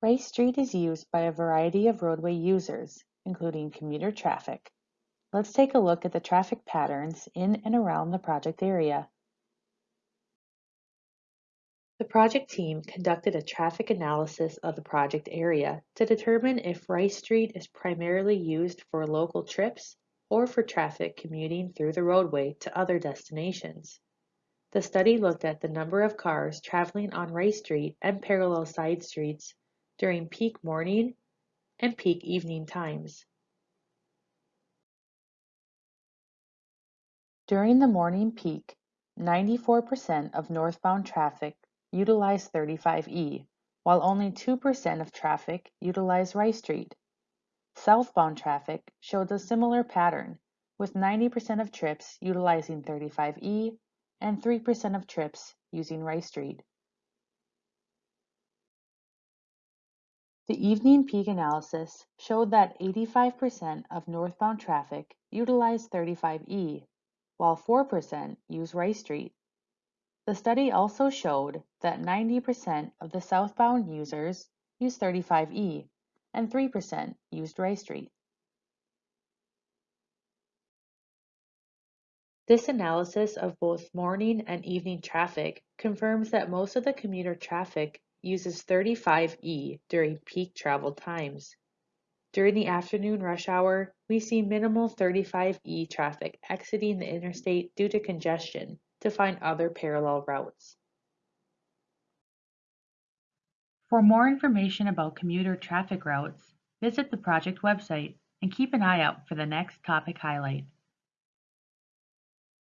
Rice Street is used by a variety of roadway users, including commuter traffic. Let's take a look at the traffic patterns in and around the project area. The project team conducted a traffic analysis of the project area to determine if Rice Street is primarily used for local trips or for traffic commuting through the roadway to other destinations. The study looked at the number of cars traveling on Rice Street and parallel side streets during peak morning and peak evening times. During the morning peak, 94% of northbound traffic utilize 35E, while only 2% of traffic utilize Rice Street. Southbound traffic showed a similar pattern, with 90% of trips utilizing 35E and 3% of trips using Rice Street. The evening peak analysis showed that 85% of northbound traffic utilized 35E, while 4% use Rice Street. The study also showed that 90% of the southbound users used 35E and 3% used Rice Street. This analysis of both morning and evening traffic confirms that most of the commuter traffic uses 35E during peak travel times. During the afternoon rush hour, we see minimal 35E traffic exiting the interstate due to congestion, to find other parallel routes. For more information about commuter traffic routes, visit the project website and keep an eye out for the next topic highlight.